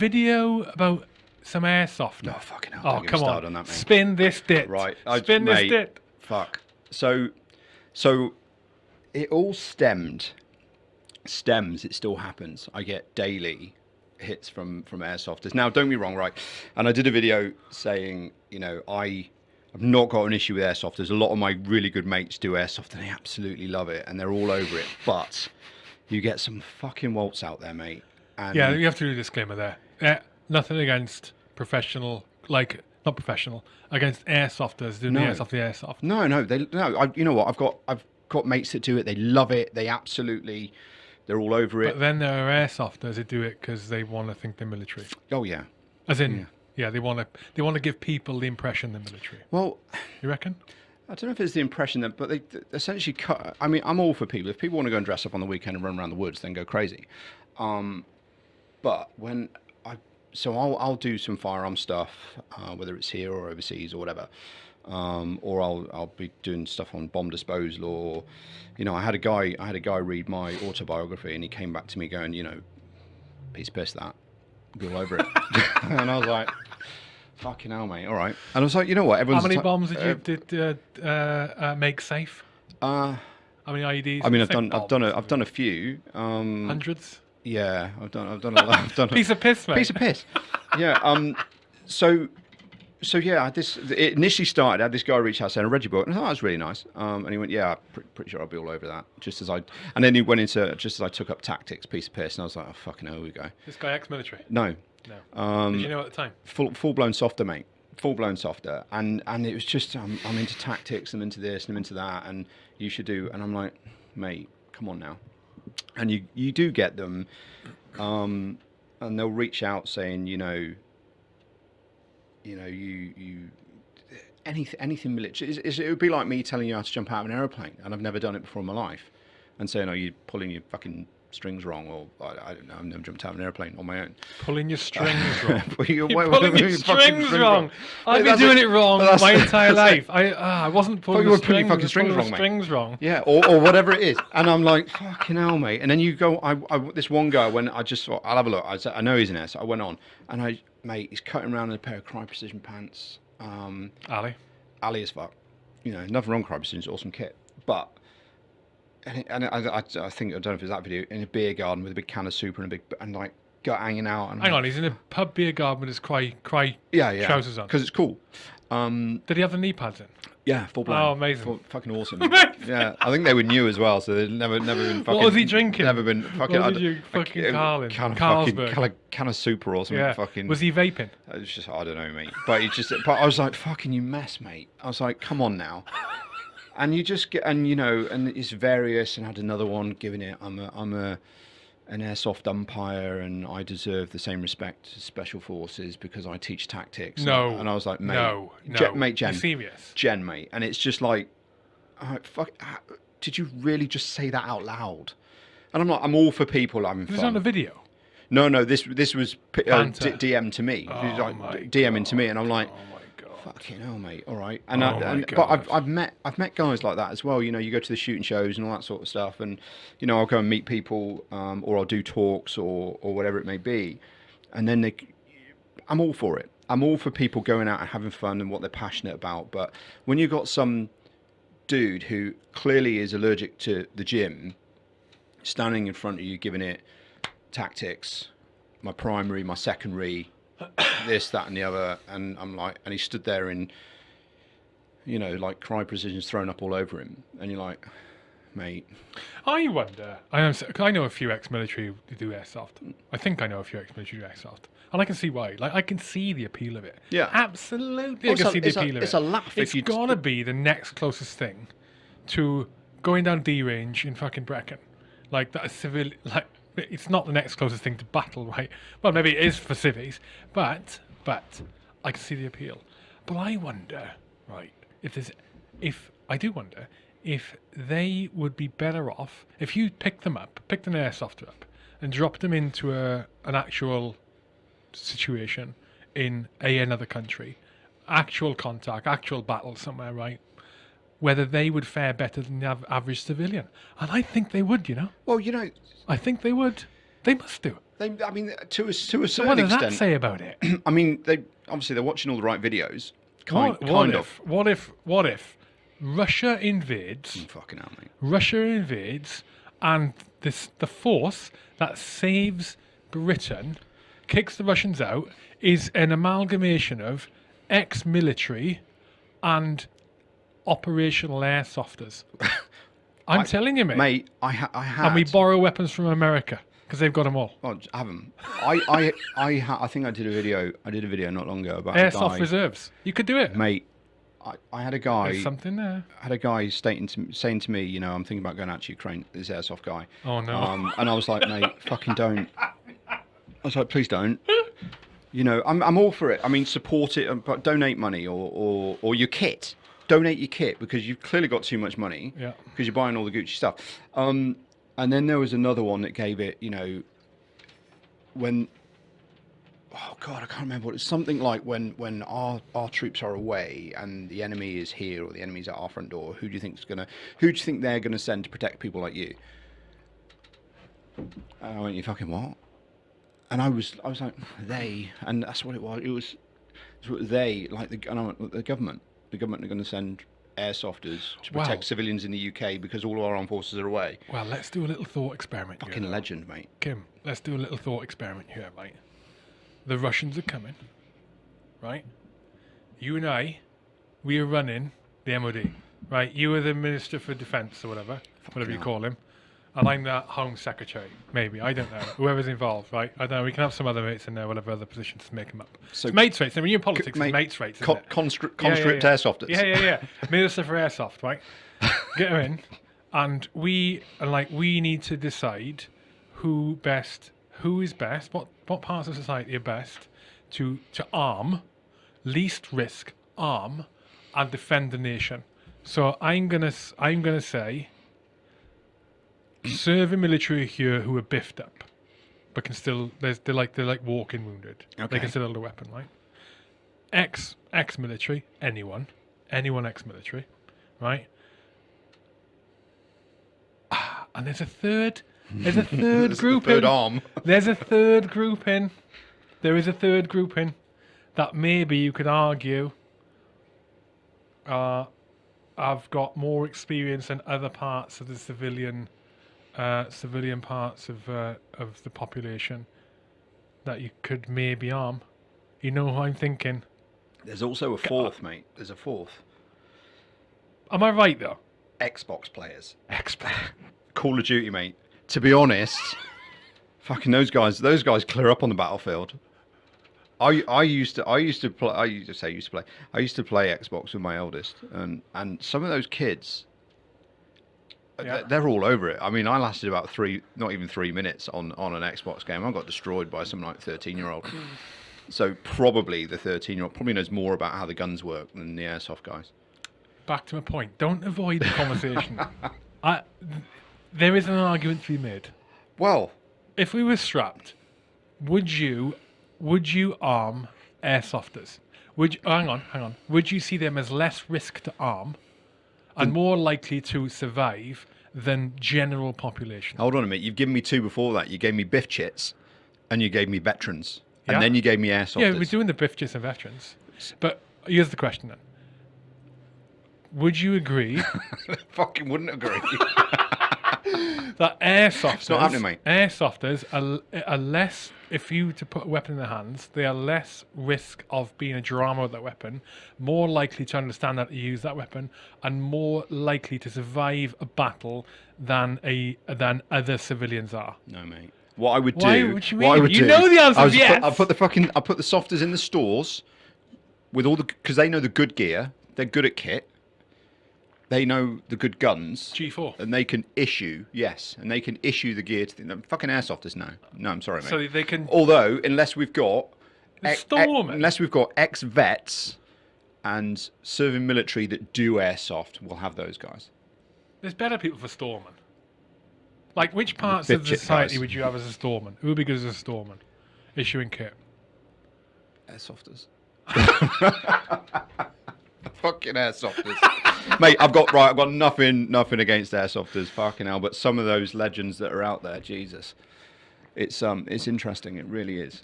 video about some airsoft. No, fucking hell. Oh, don't get me come started on. on that, mate. Spin this dit. Right. I- Spin this mate, dit. Fuck. So, so it all stemmed. Stems. It still happens. I get daily hits from from airsofters. Now, don't be wrong, right? And I did a video saying, you know, I. I've not got an issue with airsofters. A lot of my really good mates do airsoft and they absolutely love it and they're all over it. But you get some fucking waltz out there, mate. And Yeah, you have to do a disclaimer there. Uh, nothing against professional, like not professional, against airsofters doing the No. airsoft, the airsoft. No, no, they no. I, you know what? I've got I've got mates that do it. They love it. They absolutely, they're all over it. But then there are airsofters that do it because they want to think they're military. oh yeah. As in, yeah, they want to they want to give people the impression they're military. Well, You reckon? I don't know if it's the impression that, but they th- essentially cut. I mean, I'm all for people. If people want to go and dress up on the weekend and run around the woods, then go crazy. Um, but when so I'll I'll do some firearm stuff, uh, whether it's here or overseas or whatever. Um, or I'll I'll be doing stuff on bomb disposal, or you know, I had a guy I had a guy read my autobiography, and he came back to me going, you know, piece of piss that, go over it, and I was like, fucking hell, mate, all right. And I was like, you know what, Everyone's How many bombs did uh, you did uh, uh, uh, make safe? Uh, How many IEDs? I mean, I've done, I've done, a. I've done a few. Um, hundreds. Yeah, I've done, I've done a lot. I've done a, Piece of piss, mate. piece of piss. Yeah. Um. So, so yeah, I had this it initially started. I had this guy reach out saying, "I read your book," and I thought that was really nice. Um. And he went, "Yeah, pretty, pretty sure I'll be all over that." Just as I, and then he went into just as I took up tactics, piece of piss, and I was like, "Oh fucking hell, here we go." This guy ex-military. No, No. Um, did you know at the time? full full blown softer, mate. Full blown softer, and and it was just I'm, I'm into tactics, I'm into this, and I'm into that, and you should do. And I'm like, mate, come on now. And you you do get them, um, and they'll reach out saying, you know, you know, you you anything anything military. It's, it's, it would be like me telling you how to jump out of an aeroplane, and I've never done it before in my life, and saying, oh, you're pulling your fucking strings wrong, or I, I don't know, I've never jumped out of an airplane on my own. Pulling your strings wrong. You're wait, pulling your strings string wrong. I've been doing it. it wrong my entire life. I ah, I wasn't pulling you were pulling strings. fucking was strings wrong, mate. strings wrong. Yeah, or, or whatever it is. And I'm like, fucking hell, mate. And then you go, I, I this one guy, when I just thought, I'll have a look. I, said, I know he's an. So I went on. And I, mate, he's cutting around in a pair of Crye Precision pants. Um, Ali. Ali as fuck. You know, nothing wrong with Crye Precision, it's awesome kit. But, and, and I, I, I think, I don't know if it's that video, in a beer garden with a big can of soup and a big, and like, gut hanging out. And Hang like, on, he's in a pub beer garden with his Crye Crye yeah, yeah. trousers on. Because it's cool. Um, Did he have the knee pads in? yeah, full blown. Oh, amazing. Full- fucking awesome. Yeah, I think they were new as well, so they'd never, never been fucking. was he drinking? Never been fucking. What did you fucking a call him? Can of fucking Carlsberg. can of, can of super or something. Yeah. Fucking. Was he vaping? It was just I don't know, mate. But he just. But I was like, fucking you mess, mate. I was like, come on now. And you just get, and you know, and it's various. And I had another one giving it. I'm a, I'm a, an airsoft umpire, and I deserve the same respect as special forces because I teach tactics. No. And I was like, mate, no, no. Jen- mate, Jen, serious? Jen, mate, and it's just like, uh, fuck, did you really just say that out loud? And I'm like, I'm all for people having This is fun. on the video. no, no, this this was uh, DM to me, Oh like, DMing to me, and I'm like, Oh. Fucking hell, mate, all right. And, Oh I, and but I've I've met I've met guys like that as well. You know, you go to the shooting shows and all that sort of stuff, and you know, I'll go and meet people, um, or I'll do talks or or whatever it may be, and then they, I'm all for it. I'm all for people going out and having fun and what they're passionate about. But when you've got some dude who clearly is allergic to the gym standing in front of you giving it tactics my primary my secondary this that and the other and i'm like and he stood there in you know like Crye Precision's thrown up all over him and you're like mate I wonder. I know. I know a few ex-military who do airsoft. I think I know a few ex-military who do airsoft, and I can see why. Like I can see the appeal of it. Yeah. absolutely. Well, I can it's a- see the it's a- of it's it. a laugh It's gonna be the next closest thing to going down D range in fucking Brecon. Like that civil. Like it's not the next closest thing to battle, right? Well, maybe it is for civies, but but I can see the appeal. But I wonder, right? If there's, if I do wonder if they would be better off if you picked them up, picked an airsofter up, and dropped them into a an actual situation in a another country, actual contact, actual battle somewhere, right? Whether they would fare better than the average civilian, and I think they would. You know, well you know I think they would. They must do. They, I mean, to a to a certain What does that extent. say about it? I mean, they obviously they're watching all the right videos. Kind, what, kind what of. if? What if? What if? Russia invades. Mm, fucking hell, mate. Russia invades, and this the force that saves Britain, kicks the Russians out, is an amalgamation of ex-military and operational airsofters. I'm telling you, mate. Mate, I ha- I had. and we borrow weapons from America because they've got them all. Oh, j- have 'em. I I I ha- I think I did a video. I did a video not long ago about Airsoft reserves. You could do it. Mate, I, I had a guy. There's something there. I had a guy stating to, saying to me, you know, I'm thinking about going out to Ukraine. This airsoft guy. Oh no. Um, and I was like, mate, fucking don't. I was like, please don't. You know, I'm, I'm all for it. I mean, support it, but donate money or, or, or your kit. Donate your kit because you've clearly got too much money. Yeah. Because you're buying all the Gucci stuff. Um, and then there was another one that gave it, you know, when. Oh God, I can't remember. what It's something like when when our our troops are away and the enemy is here or the enemy's at our front door. Who do you think is gonna? Who do you think they're gonna send to protect people like you? And I went, you fucking what? And I was, I was like, they, and that's what it was. It was, it was they, like the, and I went, the government. The government are going to send airsofters to protect Wow. civilians in the UK because all our armed forces are away. Well, let's do a little thought experiment. here. Fucking legend, mate. Kim, let's do a little thought experiment here, right? The Russians are coming, right? You and I, we are running the MOD, right? You are the Minister for Defence or whatever, whatever you hell. call him. And I'm the Home Secretary, maybe. I don't know. Whoever's involved, right? I don't know. We can have some other mates in there, whatever other positions to make them up. So- it's mates rates. I mean, you're in politics, mate, mates rates. Con- isn't it? constri- Yeah, yeah, yeah. airsofters. Yeah, yeah, yeah. Minister for Airsoft, right? Get her in, and we and like we need to decide who best, who is best, what what parts of society are best to to arm, least risk, arm, and defend the nation. So I'm gonna s- I'm gonna say serving military here who are biffed up, but can still there's they're like they're like walking wounded. They can still hold a weapon, right? Ex ex military, anyone, anyone ex military, right? Ah, And there's a third. There's a third group. third in. arm. There's a third group in. There is a third group in that maybe you could argue uh, I've got more experience than other parts of the civilian uh, civilian parts of uh, of the population that you could maybe arm. You know who I'm thinking. There's also a fourth, mate. There's a fourth. Am I right though? Xbox players. Expert. Call of Duty, mate. To be honest, fucking those guys. Those guys clear up on the battlefield. I I used to I used to play. I used to say used to play. I used to play Xbox with my eldest, and and some of those kids. Yeah. they're- all over it. I mean, I lasted about three, not even three minutes on, on an Xbox game. I got destroyed by some like thirteen year old. Mm. So probably the thirteen year old probably knows more about how the guns work than the airsoft guys. Back to my point. Don't avoid the conversation. I, th- there is an argument to be made. Well, if we were strapped, would you would you arm airsofters? Would you, hang on, hang on. Would you see them as less risk to arm and more likely to survive than general population? Hold on a minute. You've given me two before that. You gave me biff chits, and you gave me veterans, Yeah. and then you gave me airsofters. yeah, we're doing the biff chits and veterans. But here's the question then. Would you agree Fucking wouldn't agree. that airsofters, not happening, mate. airsofters are, are less, if you were to put a weapon in their hands, they are less risk of being a drama with that weapon, more likely to understand how to use that weapon, and more likely to survive a battle than a than other civilians are. no, mate. What I would do. Why would you what I mean? would You do, know the answer I yes. Put, I put the fucking. I put the softers in the stores with all the because they know the good gear. They're good at kit. They know the good guns. G4. And they can issue, yes, and they can issue the gear to the fucking airsofters now. No, I'm sorry, mate. So they can. Although, unless we've got ex- Storming. unless we've got ex vets and serving military that do airsoft, we'll have those guys. There's better people for storeman. Like, which parts of the society guys. would you have as a storeman? Who would be good as a storeman? Issuing kit. Airsofters. Fucking airsofters, mate. I've got right. I've got nothing, nothing against airsofters. Fucking hell, but some of those legends that are out there, Jesus. it's um it's interesting. It really is.